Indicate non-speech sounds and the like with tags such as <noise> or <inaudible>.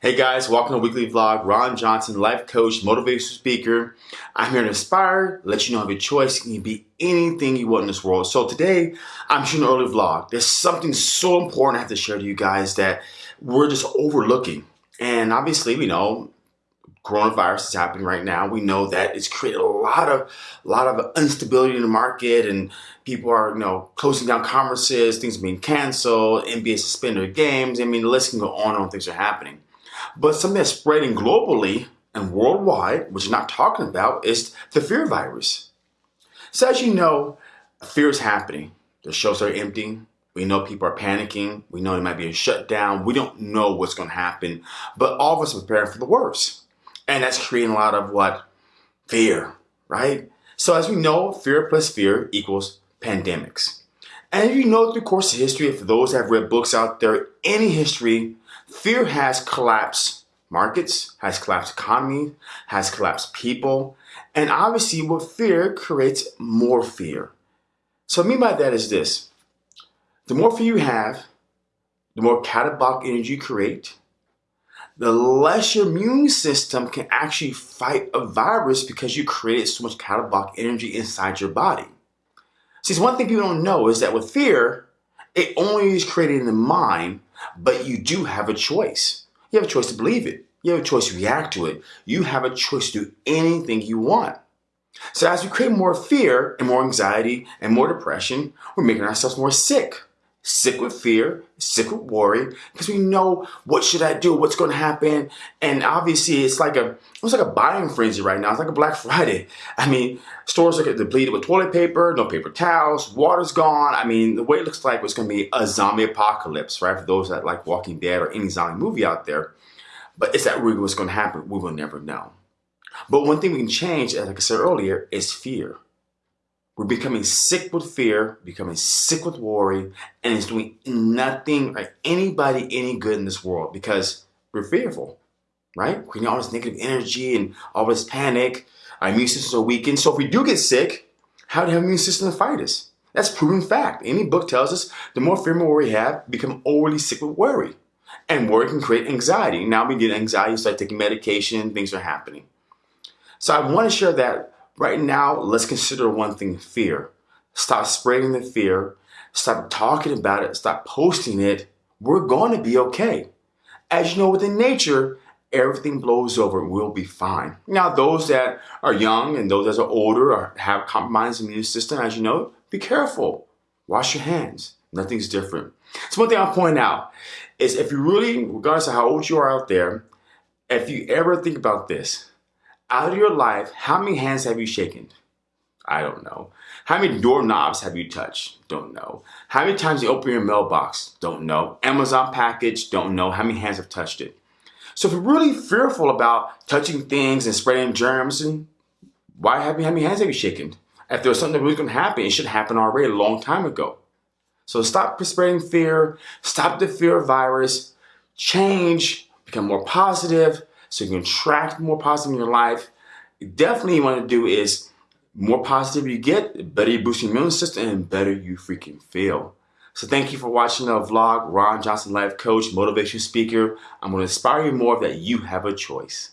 Hey guys, welcome to Weekly Vlog. Ron Johnson, life coach, motivational speaker. I'm here to inspire, let you know have a choice. You can be anything you want in this world. So today, I'm shooting an early vlog. There's something so important I have to share to you guys that we're just overlooking. And obviously, we know coronavirus is happening right now. We know that it's created a lot of a lot of instability in the market and people are, you know, closing down conferences, things being canceled, NBA suspended games. I mean, the list can go on and on, things are happening. But something that's spreading globally and worldwide, which you're not talking about, is the fear virus. So as you know, fear is happening. The shows are empty. We know people are panicking. We know there might be a shutdown. We don't know what's going to happen, but all of us are preparing for the worst. And that's creating a lot of what? Fear, right? So as we know, fear plus fear equals pandemics. And if you know through the course of history, for those have read books out there, any history, Fear has collapsed markets, has collapsed economy, has collapsed people, and obviously with fear creates more fear. So what I mean by that is this. The more fear you have, the more catabolic energy you create, the less your immune system can actually fight a virus because you created so much catabolic energy inside your body. See, one thing people don't know is that with fear, it only is created in the mind, but you do have a choice. You have a choice to believe it. You have a choice to react to it. You have a choice to do anything you want. So as we create more fear and more anxiety and more depression, we're making ourselves more sick sick with fear, sick with worry, because we know what should I do, what's going to happen, and obviously it's like a it's like a buying frenzy right now. It's like a Black <laughs> Friday. I mean, stores are depleted with toilet paper, no paper towels, water's gone. I mean, the way it looks like it's going to be a zombie apocalypse, right? For those that like Walking Dead or any zombie movie out there, but is that really what's going to happen? We will never know. But one thing we can change, as like I said earlier, is fear. We're becoming sick with fear, becoming sick with worry, and it's doing nothing or anybody any good in this world because we're fearful, right? Creating all this negative energy and all this panic. Our immune systems are weakened. So if we do get sick, how do our immune system fight us? That's proven fact. Any book tells us the more fear and worry we have, become overly sick with worry. And worry can create anxiety. Now we get anxiety, start taking medication, things are happening. So I want to share that Right now, let's consider one thing, fear. Stop spreading the fear. Stop talking about it. Stop posting it. We're going to be okay. As you know, within nature, everything blows over. We'll be fine. Now, those that are young and those that are older or have compromised immune system, as you know, be careful. Wash your hands. Nothing's different. So one thing I'll point out is if you really, regardless of how old you are out there, if you ever think about this, out of your life, how many hands have you shaken? I don't know. How many doorknobs have you touched? Don't know. How many times you open your mailbox? Don't know. Amazon package? Don't know. How many hands have touched it? So if you're really fearful about touching things and spreading germs, and why have you, how many hands have you shaken? If there was something that was going to happen, it should happen already a long time ago. So stop spreading fear. Stop the fear of virus. Change. Become more positive so you can attract more positive in your life. Definitely you want to do is more positive you get, the better you boost your immune system and better you freaking feel. So thank you for watching the vlog. Ron Johnson, life coach, motivation speaker. I'm going to inspire you more that you have a choice.